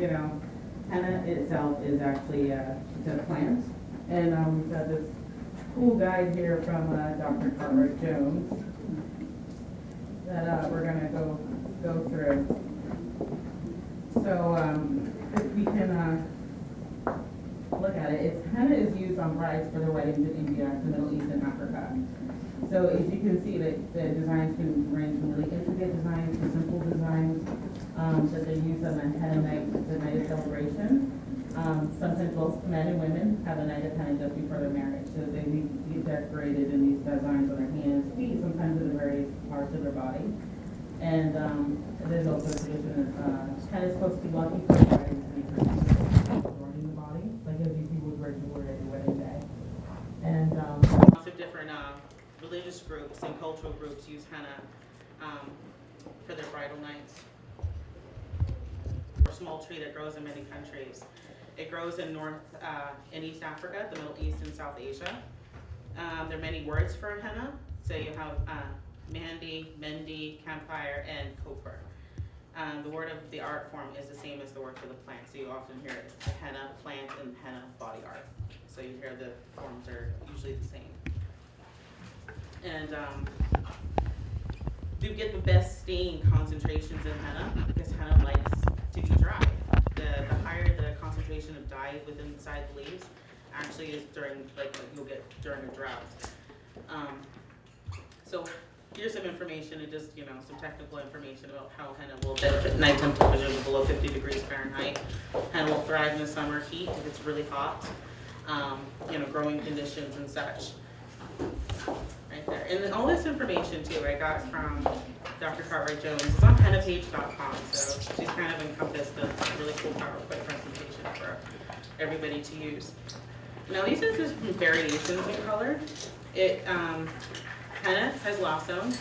you know, henna itself is actually, uh, a plant. And, um, we've got this cool guide here from, uh, Dr. Cartwright Jones that, uh, we're gonna go, go through. So, um, if we can, uh, look at it, it's, henna is used on brides for their weddings in India, the Middle East, and Africa. So as you can see, the, the designs can range from really intricate designs to simple designs, um, that they use on a henna night, it's a night of celebration. Um, sometimes both men and women have a night of henna just before their marriage, so they be decorated in these designs on their hands, feet, sometimes in the various parts of their body. And, um, there's also a tradition, uh, henna is supposed to be lucky for the bride to be adorning the body, like as you would wear jewelry at your wedding day. And, um, lots of different, uh, religious groups and cultural groups use henna, um, for their bridal nights. A small tree that grows in many countries. It grows in North, uh, East Africa, the Middle East and South Asia. Um, there are many words for henna, so you have, uh, mandi, mendi, camphire, and kopher. Um, the word of the art form is the same as the word for the plant, so you often hear henna plant and henna body art. So you hear the forms are usually the same. And, um, we get the best stain concentrations in henna, because henna likes to be dry. The, the higher the concentration of dye within inside the leaves, actually is during, like, what you'll get during a drought. Um, so, here's some information, and just, you know, some technical information about how henna will benefit nighttime temperatures below fifty degrees Fahrenheit. Henna will thrive in the summer heat if it's really hot, um, you know, growing conditions and such. And all this information too, I got from Dr. Cartwright Jones, it's on hennapage.com, so she's kind of encompassed a really cool PowerPoint presentation for everybody to use. Now, these are just variations in color. It, um, henna has lawsone,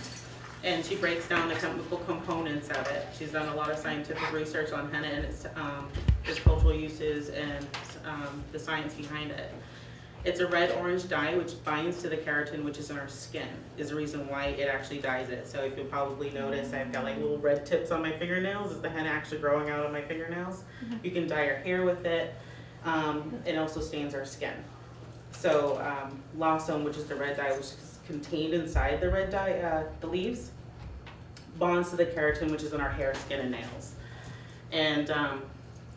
and she breaks down the chemical components of it. She's done a lot of scientific research on henna and its, um, its cultural uses and, um, the science behind it. It's a red-orange dye which binds to the keratin, which is in our skin, is the reason why it actually dyes it. So if you'll probably notice, I've got like little red tips on my fingernails, is the henna actually growing out of my fingernails? You can dye your hair with it, um, it also stains our skin. So, um, lawsone, which is the red dye, which is contained inside the red dye, uh, the leaves, bonds to the keratin, which is in our hair, skin, and nails. And, um,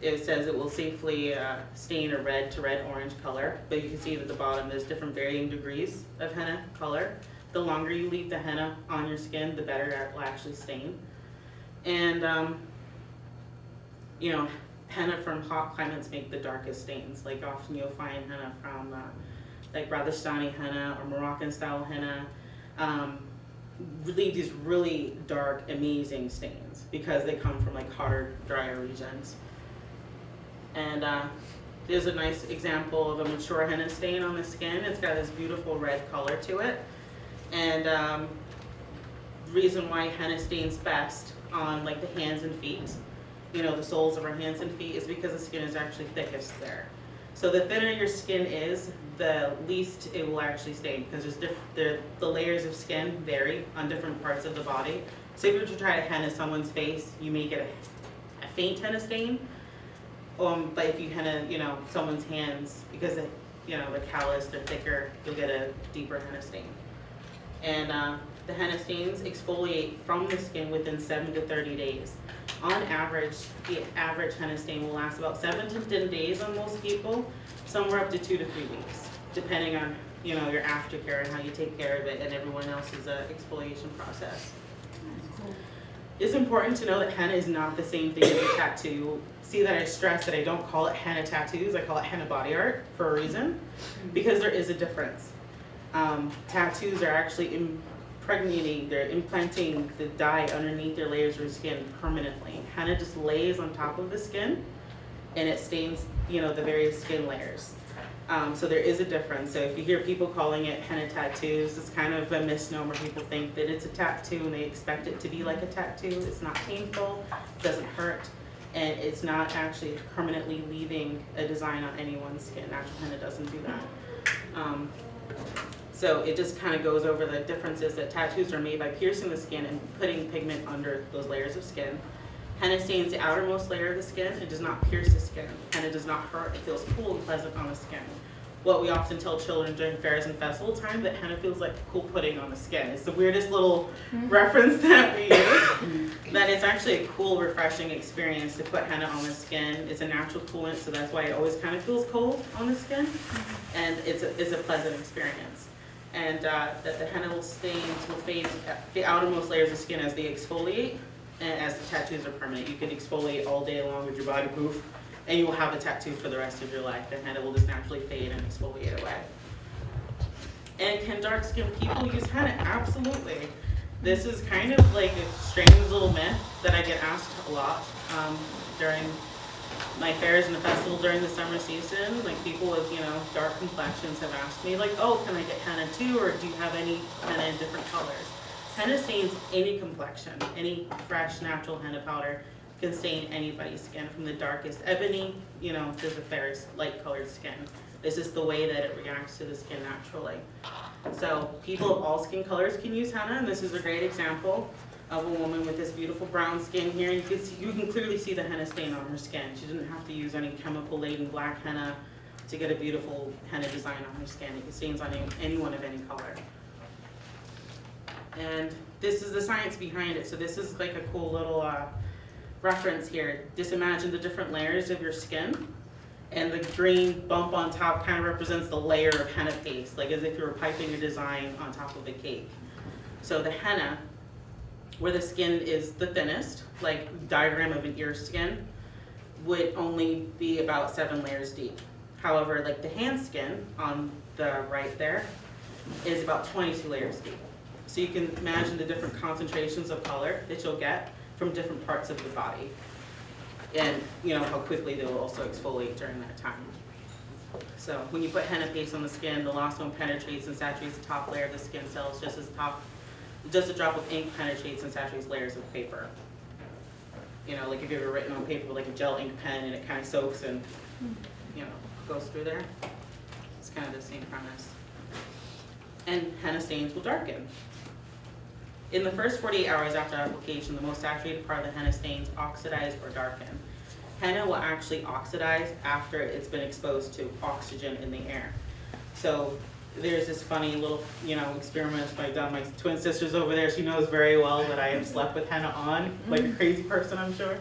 it says it will safely uh, stain a red to red-orange color, but you can see at the bottom, there's different varying degrees of henna color. The longer you leave the henna on your skin, the better it will actually stain. And, um, you know, henna from hot climates make the darkest stains. Like often you'll find henna from, uh, like Rajasthani henna or Moroccan-style henna. Um, really these really dark, amazing stains because they come from like hotter, drier regions. And uh, there's a nice example of a mature henna stain on the skin. It's got this beautiful red color to it. And um, reason why henna stains best on like the hands and feet, you know, the soles of our hands and feet, is because the skin is actually thickest there. So the thinner your skin is, the least it will actually stain because there's diff- the, the layers of skin vary on different parts of the body. So if you were to try to henna someone's face, you may get a, a faint henna stain, um, but if you henna, you know, someone's hands, because it, you know, the callus, they're thicker, you'll get a deeper henna stain. And uh, the henna stains exfoliate from the skin within seven to thirty days. On average, the average henna stain will last about seven to ten days on most people, somewhere up to two to three weeks, depending on, you know, your aftercare and how you take care of it and everyone else's uh, exfoliation process. It's important to know that henna is not the same thing as a tattoo. See that I stress that I don't call it henna tattoos, I call it henna body art for a reason, because there is a difference. Um, tattoos are actually impregnating, they're implanting the dye underneath their layers of skin permanently. Henna just lays on top of the skin and it stains, you know, the various skin layers. Um, so there is a difference. So if you hear people calling it henna tattoos, it's kind of a misnomer. People think that it's a tattoo and they expect it to be like a tattoo. It's not painful, it doesn't hurt, and it's not actually permanently leaving a design on anyone's skin. Natural henna doesn't do that. Um, so it just kind of goes over the differences that tattoos are made by piercing the skin and putting pigment under those layers of skin. Henna stains the outermost layer of the skin. It does not pierce the skin. Henna does not hurt. It feels cool and pleasant on the skin. What we often tell children during fairs and festival time that henna feels like cool pudding on the skin. It's the weirdest little mm-hmm. reference that we use. Mm-hmm. that it's actually a cool, refreshing experience to put henna on the skin. It's a natural coolant, so that's why it always kind of feels cold on the skin. Mm-hmm. And it's a, it's a pleasant experience. And uh, that the henna will stains will fade the outermost layers of skin as they exfoliate and as the tattoos are permanent. You can exfoliate all day long with your body poof and you will have a tattoo for the rest of your life. The henna will just naturally fade and exfoliate away. And can dark skinned people use henna? Absolutely. This is kind of like a strange little myth that I get asked a lot um, during my fairs and the festival during the summer season. Like people with, you know, dark complexions have asked me like, oh, can I get henna too? Or do you have any henna in different colors? Henna stains any complexion, any fresh natural henna powder can stain anybody's skin from the darkest ebony, you know, to the fairest light colored skin. This is the way that it reacts to the skin naturally. So people of all skin colors can use henna, and this is a great example of a woman with this beautiful brown skin here. You can see, you can clearly see the henna stain on her skin. She didn't have to use any chemical laden black henna to get a beautiful henna design on her skin. It stains on any, anyone of any color. And this is the science behind it. So this is like a cool little uh, reference here. Just imagine the different layers of your skin. And the green bump on top kind of represents the layer of henna paste, like as if you were piping a design on top of a cake. So the henna, where the skin is the thinnest, like diagram of an ear skin, would only be about seven layers deep. However, like the hand skin on the right there is about 22 layers deep. So you can imagine the different concentrations of color that you'll get from different parts of the body. And you know how quickly they will also exfoliate during that time. So when you put henna paste on the skin, the lawsone penetrates and saturates the top layer of the skin cells just as top, just a drop of ink penetrates and saturates layers of paper. You know, like if you've ever written on paper with like a gel ink pen and it kind of soaks and, you know, goes through there. It's kind of the same premise. And henna stains will darken. In the first 48 hours after application, the most saturated part of the henna stains oxidize or darken. Henna will actually oxidize after it's been exposed to oxygen in the air. So there's this funny little, you know, experiment I've done. My twin sister's over there. She knows very well that I have slept with henna on, like a mm-hmm. crazy person, I'm sure.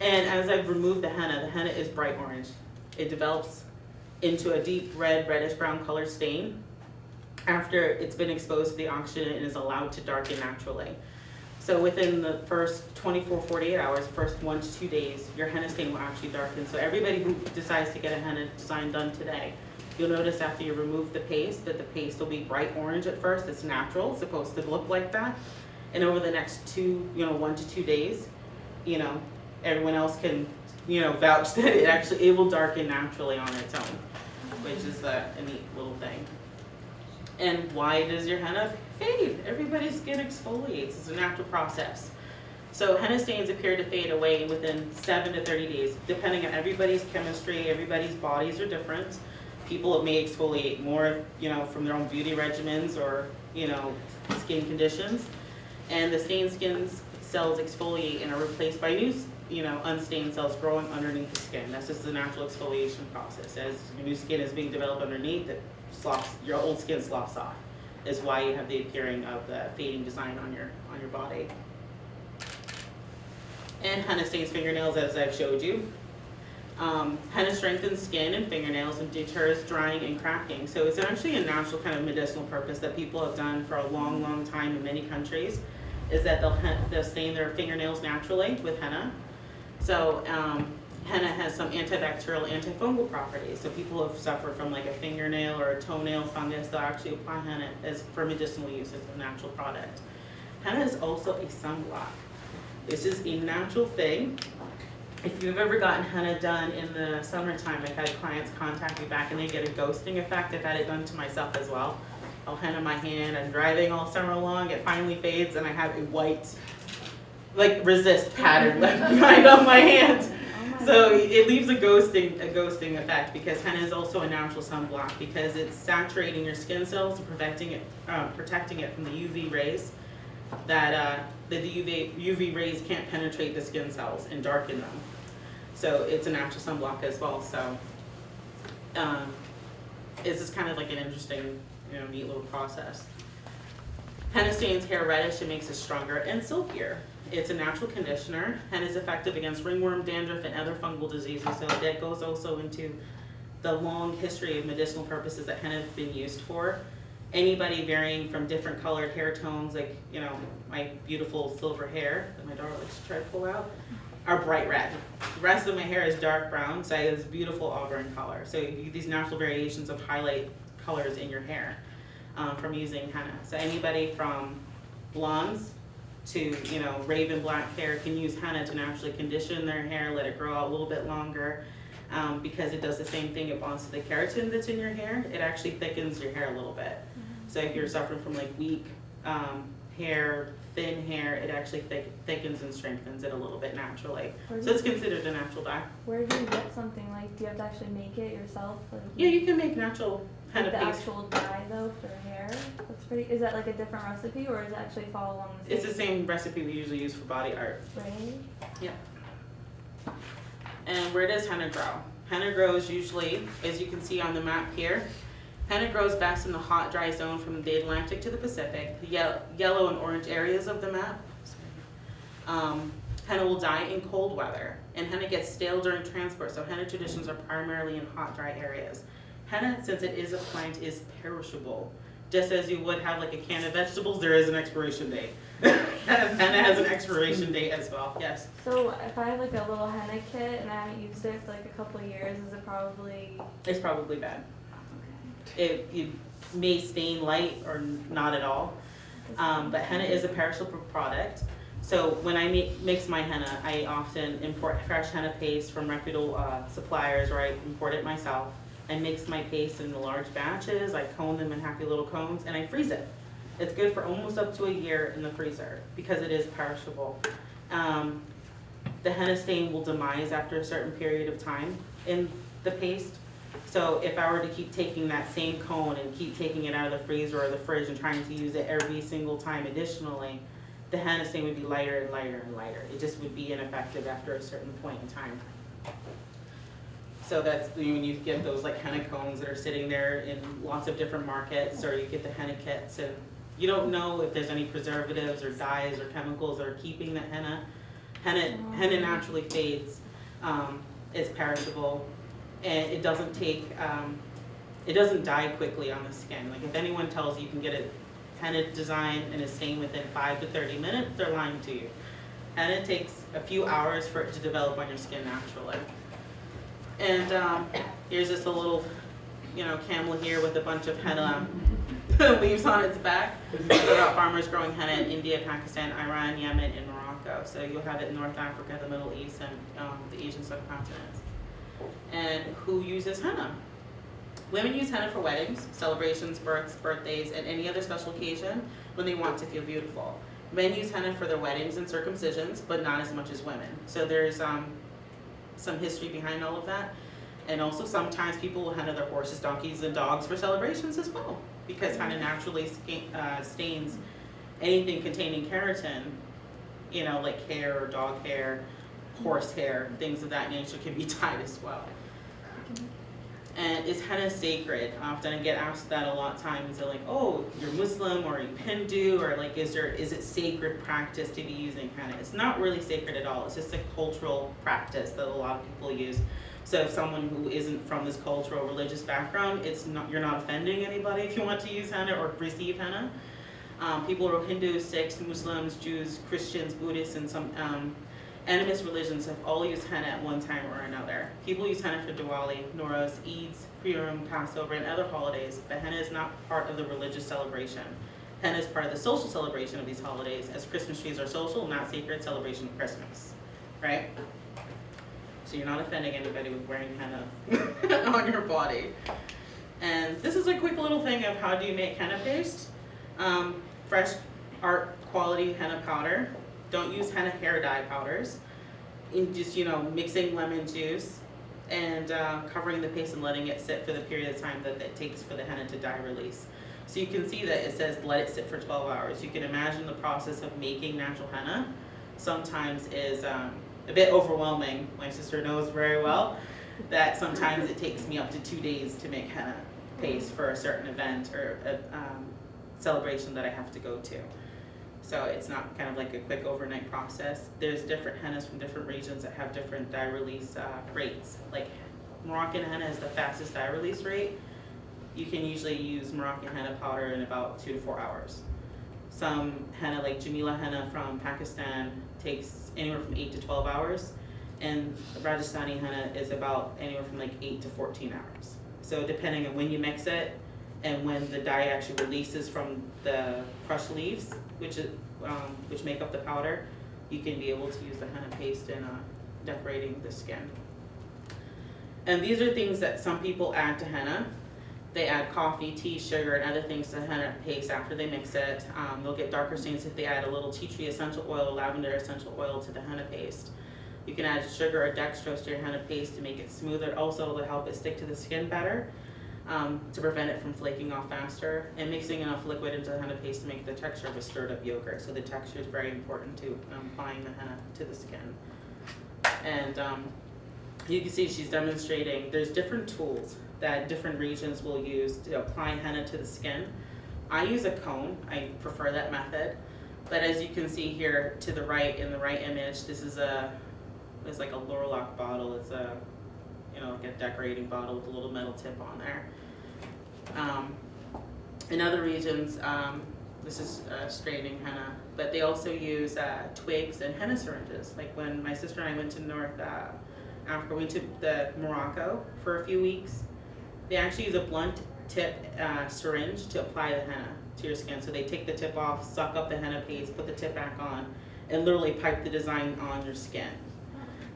And as I've removed the henna, the henna is bright orange. It develops into a deep red, reddish brown color stain after it's been exposed to the oxygen and is allowed to darken naturally. So within the first 24, 48 hours, first one to two days, your henna stain will actually darken. So everybody who decides to get a henna design done today, you'll notice after you remove the paste that the paste will be bright orange at first. It's natural, it's supposed to look like that. And over the next two, you know, one to two days, you know, everyone else can, you know, vouch that it actually, it will darken naturally on its own, which is a, a neat little thing. And why does your henna fade? Everybody's skin exfoliates. It's a natural process. So henna stains appear to fade away within 7 to 30 days, depending on everybody's chemistry, everybody's bodies are different. People may exfoliate more, you know, from their own beauty regimens or, you know, skin conditions. And the stained skin cells exfoliate and are replaced by new, you know, unstained cells growing underneath the skin. That's just the natural exfoliation process. As new skin is being developed underneath, it sloughs, your old skin sloughs off, is why you have the appearing of the fading design on your, on your body. And henna stains fingernails, as I've showed you. Um, henna strengthens skin and fingernails and deters drying and cracking. So it's actually a natural kind of medicinal purpose that people have done for a long, long time in many countries, is that they'll, they'll stain their fingernails naturally with henna. So um, has some antibacterial, antifungal properties. So people who suffer from like a fingernail or a toenail fungus, they'll actually apply henna as for medicinal use as a natural product. Henna is also a sunblock. This is a natural thing. If you've ever gotten henna done in the summertime, I've had clients contact me back and they get a ghosting effect. I've had it done to myself as well. I'll henna my hand, I'm driving all summer long, it finally fades and I have a white, like resist pattern left behind on my hand. So it leaves a ghosting, a ghosting effect because henna is also a natural sunblock because it's saturating your skin cells and protecting it, uh, protecting it from the UV rays that uh, the UV, UV rays can't penetrate the skin cells and darken them. So it's a natural sunblock as well, so. Um, it's just kind of like an interesting, you know, neat little process. Henna stains hair reddish and makes it stronger and silkier. It's a natural conditioner and is effective against ringworm, dandruff, and other fungal diseases. So that goes also into the long history of medicinal purposes that henna have been used for. Anybody varying from different colored hair tones, like, you know, my beautiful silver hair that my daughter likes to try to pull out, are bright red. The rest of my hair is dark brown, so I have this beautiful auburn color. So these natural variations of highlight colors in your hair um, from using henna. So anybody from blondes to, you know, raven black hair can use henna to naturally condition their hair, let it grow out a little bit longer. Um, because it does the same thing, it bonds to the keratin that's in your hair, it actually thickens your hair a little bit. So if you're suffering from like weak um, hair, thin hair, it actually thick, thickens and strengthens it a little bit naturally. So it's considered a natural dye. where do you get something like? Do you have to actually make it yourself? Like, Yeah, you can make natural the paste. actual dye though for hair. That's pretty. Is that like a different recipe or is it actually follow along the same? It's the same recipe we usually use for body art. Right. And where does henna grow? Henna grows usually, as you can see on the map here, henna grows best in the hot, dry zone from the Atlantic to the Pacific, the ye- yellow and orange areas of the map. Um, henna will die in cold weather, and henna gets stale during transport, so henna traditions are primarily in hot, dry areas. Henna, since it is a plant, is perishable. Just as you would have like a can of vegetables, there is an expiration date. henna has an expiration date as well, yes. So if I have like a little henna kit and I haven't used it for like a couple of years, is it probably It's probably bad. okay? It, it may stain light or not at all, um, but henna is a perishable product. So when I make, mix my henna, I often import fresh henna paste from reputable, uh, suppliers, or I import it myself. I mix my paste in large batches, I cone them in happy little cones, and I freeze it. It's good for almost up to a year in the freezer, because it is perishable. Um, the henna stain will demise after a certain period of time in the paste. So if I were to keep taking that same cone and keep taking it out of the freezer or the fridge and trying to use it every single time additionally, the henna stain would be lighter and lighter and lighter. It just would be ineffective after a certain point in time. So that's when you get those like henna cones that are sitting there in lots of different markets, or you get the henna kits, and you don't know if there's any preservatives or dyes or chemicals that are keeping the henna. Henna, henna naturally fades, um, it's perishable, and it doesn't take, um, it doesn't die quickly on the skin. Like if anyone tells you you can get a henna design and a stain within five to thirty minutes, they're lying to you. Henna takes a few hours for it to develop on your skin naturally. And, um, here's just a little, you know, camel here with a bunch of henna leaves on its back. Farmers growing henna in India, Pakistan, Iran, Yemen, and Morocco. So you'll have it in North Africa, the Middle East, and um, the Asian subcontinent. And who uses henna? Women use henna for weddings, celebrations, births, birthdays, and any other special occasion when they want to feel beautiful. Men use henna for their weddings and circumcisions, but not as much as women. So there's um, some history behind all of that. And also sometimes people will handle their horses, donkeys, and dogs for celebrations as well, because kind of naturally uh, stains anything containing keratin, you know, like hair or dog hair, horse hair, things of that nature can be dyed as well. And is henna sacred? Often I get asked that a lot of times. They're like, "Oh, you're Muslim or you're Hindu, or like, is there is it sacred practice to be using henna?" It's not really sacred at all. It's just a cultural practice that a lot of people use. So if someone who isn't from this cultural religious background, it's not you're not offending anybody if you want to use henna or receive henna. Um, people who are Hindus, Sikhs, Muslims, Jews, Christians, Buddhists, and some um, animist religions have all used henna at one time or another. People use henna for Diwali, Nowruz, Eids, Purim, Passover, and other holidays, but henna is not part of the religious celebration. Henna is part of the social celebration of these holidays, as Christmas trees are social, not sacred celebration of Christmas, right? So you're not offending anybody with wearing henna on your body. And this is a quick little thing of how do you make henna paste. Um, fresh art quality henna powder. Don't use henna hair dye powders. In just, you know, mixing lemon juice and uh, covering the paste and letting it sit for the period of time that it takes for the henna to dye release. So you can see that it says let it sit for twelve hours. You can imagine the process of making natural henna sometimes is um, a bit overwhelming. My sister knows very well that sometimes it takes me up to two days to make henna paste for a certain event or a um, celebration that I have to go to. So it's not kind of like a quick overnight process. There's different hennas from different regions that have different dye release uh, rates. Like Moroccan henna is the fastest dye release rate. You can usually use Moroccan henna powder in about two to four hours. Some henna, like Jamila henna from Pakistan, takes anywhere from eight to twelve hours, and Rajasthani henna is about anywhere from like eight to fourteen hours. So depending on when you mix it and when the dye actually releases from the crushed leaves, which is um, which make up the powder, you can be able to use the henna paste in uh, decorating the skin. And these are things that some people add to henna. They add coffee, tea, sugar, and other things to henna paste after they mix it. Um, they'll get darker stains if they add a little tea tree essential oil lavender essential oil to the henna paste. You can add sugar or dextrose to your henna paste to make it smoother, also to help it stick to the skin better, um, to prevent it from flaking off faster, and mixing enough liquid into the henna paste to make the texture of a stirred up yogurt. So the texture is very important to um, applying the henna to the skin. And um, you can see she's demonstrating, there's different tools that different regions will use to apply henna to the skin. I use a cone, I prefer that method. But as you can see here to the right, in the right image, this is a, it's like a Lorlock bottle, it's a, you know, like a decorating bottle with a little metal tip on there. Um, in other regions, um, this is uh, straightening henna, but they also use uh, twigs and henna syringes. Like when my sister and I went to North uh, Africa, we went to the Morocco for a few weeks. They actually use a blunt tip uh, syringe to apply the henna to your skin. So they take the tip off, suck up the henna paste, put the tip back on, and literally pipe the design on your skin.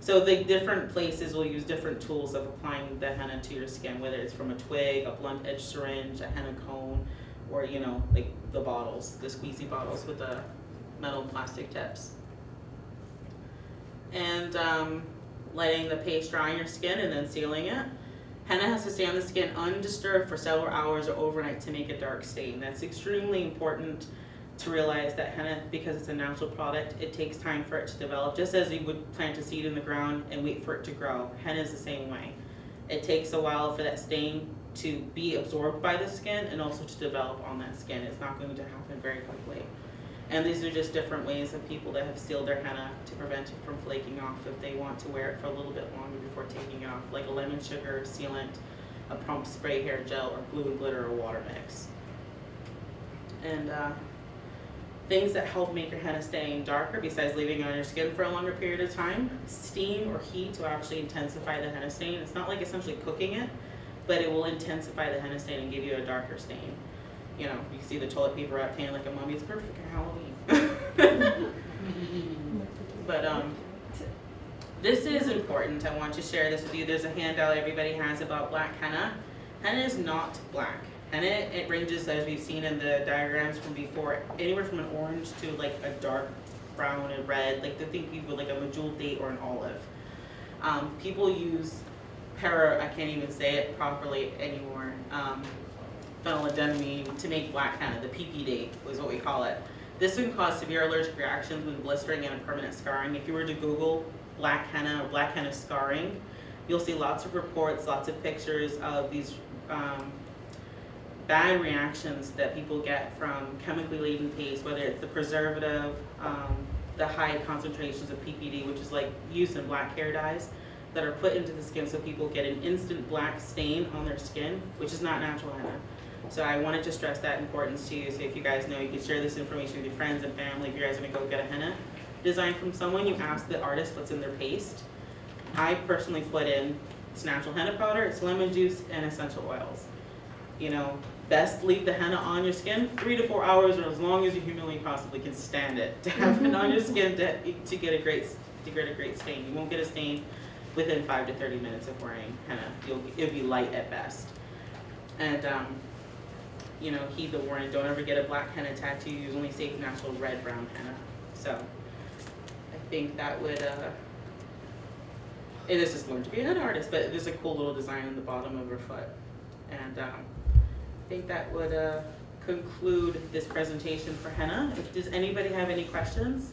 So the different places will use different tools of applying the henna to your skin, whether it's from a twig, a blunt edge syringe, a henna cone, or you know, like the bottles, the squeezy bottles with the metal and plastic tips. And um, letting the paste dry on your skin and then sealing it. Henna has to stay on the skin undisturbed for several hours or overnight to make a dark stain. That's extremely important to realize that henna, because it's a natural product, it takes time for it to develop. Just as you would plant a seed in the ground and wait for it to grow, henna is the same way. It takes a while for that stain to be absorbed by the skin and also to develop on that skin. It's not going to happen very quickly. And these are just different ways of people that have sealed their henna to prevent it from flaking off if they want to wear it for a little bit longer before taking it off, like a lemon sugar sealant, a pump spray hair gel, or glue and glitter or water mix. And uh, things that help make your henna stain darker, besides leaving it on your skin for a longer period of time, steam or heat will actually intensify the henna stain. It's not like essentially cooking it, but it will intensify the henna stain and give you a darker stain you know, you see the toilet paper wrap pan like a mummy, it's perfect for Halloween. but um, this is important. I want to share this with you. There's a handout everybody has about black henna. Henna is not black. Henna, it ranges, as we've seen in the diagrams from before, anywhere from an orange to like a dark brown and red, like the thing people like a medjool date or an olive. Um, people use para, I can't even say it properly anymore. Um, to make black henna, the PPD was what we call it. This can cause severe allergic reactions with blistering and permanent scarring. If you were to Google black henna or black henna scarring, you'll see lots of reports, lots of pictures of these um, bad reactions that people get from chemically laden paste, whether it's the preservative, um, the high concentrations of PPD, which is like used in black hair dyes, that are put into the skin so people get an instant black stain on their skin, which is not natural henna. So I wanted to stress that importance to you. So if you guys know, you can share this information with your friends and family. If you guys are gonna go get a henna design from someone, you ask the artist what's in their paste. I personally put in, it's natural henna powder, it's lemon juice, and essential oils. You know, best leave the henna on your skin three to four hours or as long as you humanly possibly can stand it to have it on your skin to, to get a great to get a great stain. You won't get a stain within five to 30 minutes of wearing henna. You'll, it'll be light at best. And um, you know, heed the warning, don't ever get a black henna tattoo, use only safe natural red brown henna. So, I think that would, uh, it is just learn to be a henna artist, but there's a cool little design on the bottom of her foot. And, um, think that would, uh, conclude this presentation for henna. Does anybody have any questions?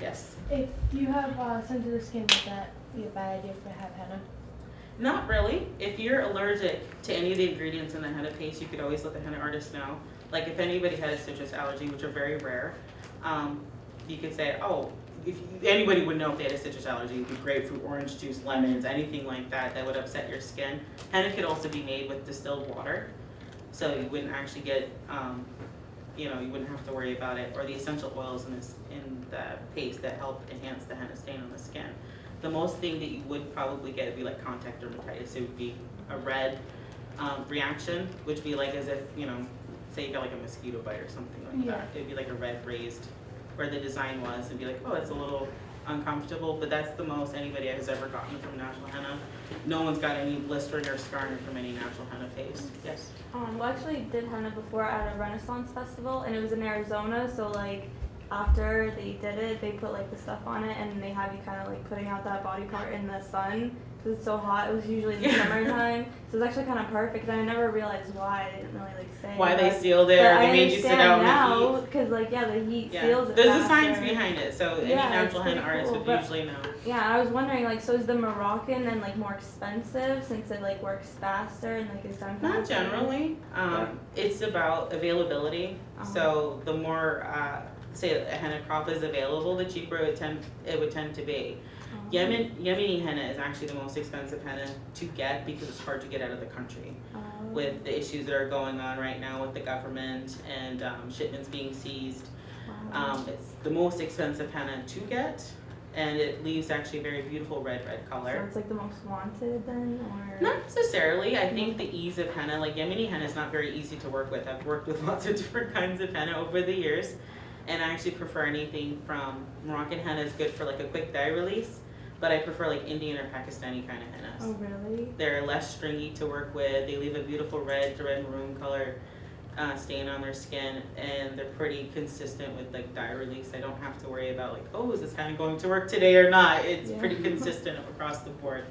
Yes. If you have uh, sensitive skin, would that be a bad idea to have henna? Not really. If you're allergic to any of the ingredients in the henna paste, you could always let the henna artist know. Like if anybody had a citrus allergy, which are very rare, um, you could say, oh, if anybody would know if they had a citrus allergy, it would be grapefruit, orange juice, lemons, anything like that that would upset your skin. Henna could also be made with distilled water, so you wouldn't actually get, um, you know, you wouldn't have to worry about it, or the essential oils in this, in the paste that help enhance the henna stain on the skin. The most thing that you would probably get would be like contact dermatitis. It would be a red um, reaction, which would be like as if, you know, say you got like a mosquito bite or something like Yeah. that. It'd be like a red raised where the design was and be like, oh, it's a little uncomfortable, but that's the most anybody has ever gotten from natural henna. No one's got any blistering or scarring from any natural henna paste. Yes. Um, well, actually did henna before at a Renaissance festival, and it was in Arizona. So like after they did it, they put like the stuff on it, and they have you kind of like putting out that body part in the sun because it's so hot. It was usually in the Yeah. summertime, so it's actually kind of perfect. And I never realized why. They didn't really like say Why they but- seal but there, I made you sit out now because like yeah, the heat Yeah, seals it. there's a science behind it, so any Yeah, it's natural henna pretty artist would usually know. Yeah, I was wondering like, so is the Moroccan then like more expensive since it like works faster and like is done faster? Not generally. Um, it's about availability. Uh-huh. So the more, uh, say a henna crop is available, the cheaper it would tend, it would tend to be. Oh. Yemen, Yemeni henna is actually the most expensive henna to get because it's hard to get out of the country. Oh. With the issues that are going on right now with the government and, um, shipments being seized. Wow. Um, it's the most expensive henna to get and it leaves actually a very beautiful red, red color. So it's like the most wanted then, or? Not necessarily. I think the ease of henna, like Yemeni henna, is not very easy to work with. I've worked with lots of different kinds of henna over the years, and I actually prefer anything from Moroccan henna is good for like a quick dye release, but I prefer like Indian or Pakistani kind of hennas. Oh really? They're less stringy to work with. They leave a beautiful red to red maroon color uh, stain on their skin, and they're pretty consistent with like dye release. I don't have to worry about like, oh, is this henna going to work today or not? It's Yeah. pretty consistent across the board.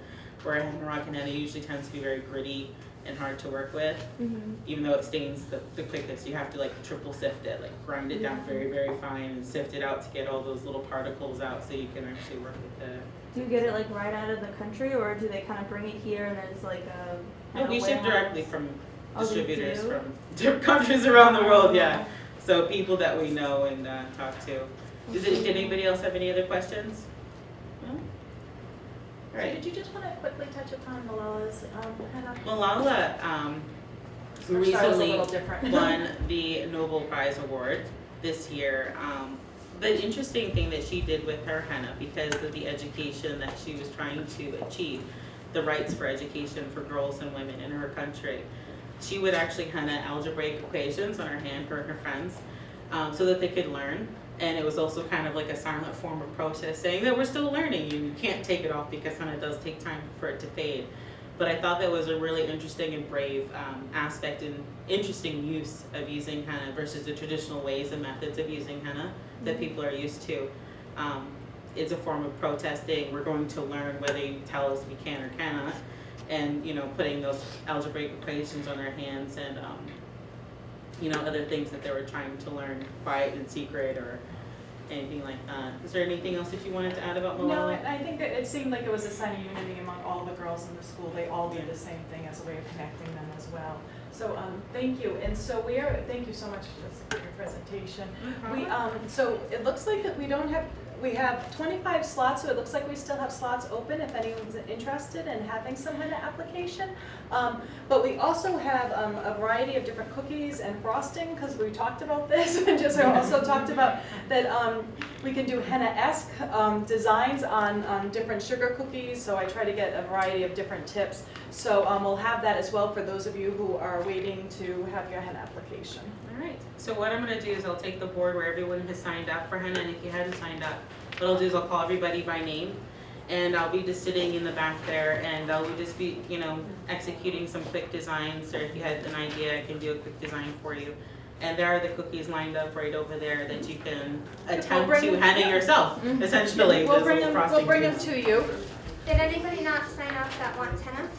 Where Moroccan henna usually tends to be very gritty and hard to work with, Mm-hmm. even though it stains the, the quickest. You have to like triple sift it, like grind it down very very fine and sift it out to get all those little particles out, so you can actually work with the Do you get it like right out of the country, or do they kind of bring it here and there's like a? No, we ship directly from Oh, distributors from different countries around the world, yeah. So people that we know and uh, talk to. Does it, did anybody else have any other questions? So did you just wanna quickly touch upon Malala's, um, henna? Malala, um, Which I was a recently won the Nobel Prize Award this year. Um, the interesting thing that she did with her henna, because of the education that she was trying to achieve, the rights for education for girls and women in her country, she would actually henna algebraic equations on her hand for her friends, um, so that they could learn. And it was also kind of like a silent form of protest, saying that we're still learning, and you can't take it off because henna does take time for it to fade. But I thought that was a really interesting and brave um, aspect and interesting use of using henna versus the traditional ways and methods of using henna that people are used to. Um, it's a form of protesting. We're going to learn whether you tell us we can or cannot, and you know, putting those algebraic equations on our hands and um, you know other things that they were trying to learn quiet and secret or anything like that. Is there anything else that you wanted to add about Malala? No, I I think that it seemed like it was a sign of unity among all the girls in the school. They all did the same thing as a way of connecting them as well. So, um, thank you. And so we are, thank you so much for this, for your presentation. We, um, so it looks like that we don't have, we have twenty-five slots, so it looks like we still have slots open if anyone's interested in having some kind of application. Um, but we also have, um, a variety of different cookies and frosting, cause we talked about this, and just also talked about that, um, we can do henna-esque, um, designs on, on different sugar cookies, so I try to get a variety of different tips. So, um, we'll have that as well for those of you who are waiting to have your henna application. All right, so what I'm gonna do is I'll take the board where everyone has signed up for henna, and if you hadn't signed up, what I'll do is I'll call everybody by name, and I'll be just sitting in the back there, and I'll just be, you know, executing some quick designs, or if you had an idea, I can do a quick design for you. And there are the cookies lined up right over there that you can attempt bring to them- henna yeah. yourself, mm-hmm. essentially, We'll bring them, we'll bring them to you. Did anybody not sign up that wants henna?